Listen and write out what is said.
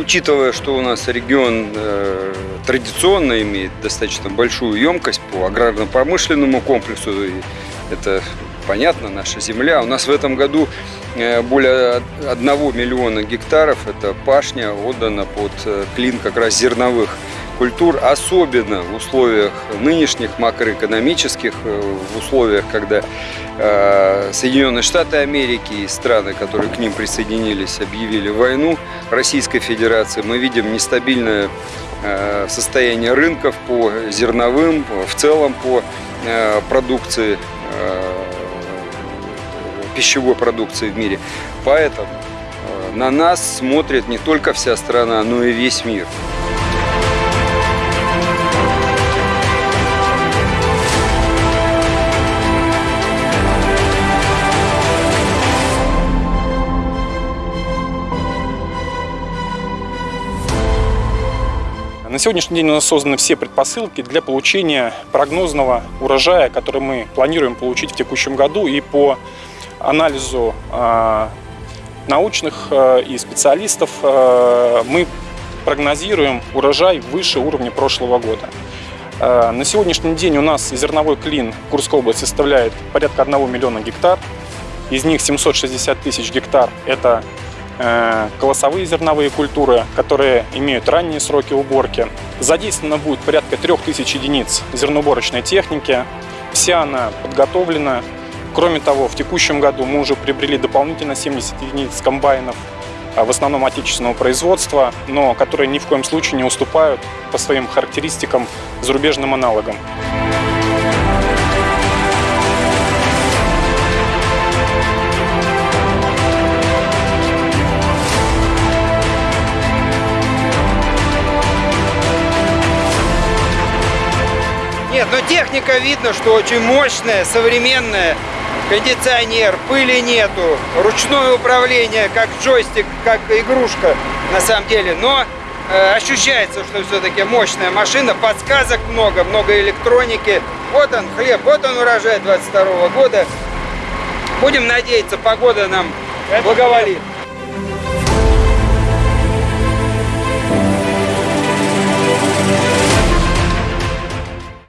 учитывая, что у нас регион э, традиционно имеет достаточно большую емкость по аграрно-промышленному комплексу, это понятно, наша земля. У нас в этом году э, более 1 миллиона гектаров, это пашня, отдана под э, клин как раз зерновых культур, особенно в условиях нынешних макроэкономических, э, в условиях, когда Соединенные Штаты Америки и страны, которые к ним присоединились, объявили войну Российской Федерации, мы видим нестабильное состояние рынков по зерновым, в целом по продукции пищевой продукции в мире. Поэтому э, на нас смотрит не только вся страна, но и весь мир. На сегодняшний день у нас созданы все предпосылки для получения прогнозного урожая, который мы планируем получить в текущем году и по анализу а, научных а, и специалистов а, мы прогнозируем урожай выше уровня прошлого года. На сегодняшний день у нас зерновой клин Курской области составляет порядка 1 миллиона гектар. Из них 760 тысяч гектар – это колосовые зерновые культуры, которые имеют ранние сроки уборки. Задействовано будет порядка 3000 единиц зерноуборочной техники. Вся она подготовлена Кроме того, в текущем году мы уже приобрели дополнительно 70 единиц комбайнов, а, в основном отечественного производства, но которые ни в коем случае не уступают по своим характеристикам зарубежным аналогам. Нет, но техника видно, что очень мощная, современная кондиционер, пыли нету, ручное управление, как джойстик, как игрушка на самом деле. Но э, ощущается, что все-таки мощная машина, подсказок много, много электроники. Вот он хлеб, вот он урожай 22 года. Будем надеяться, погода нам благоволит.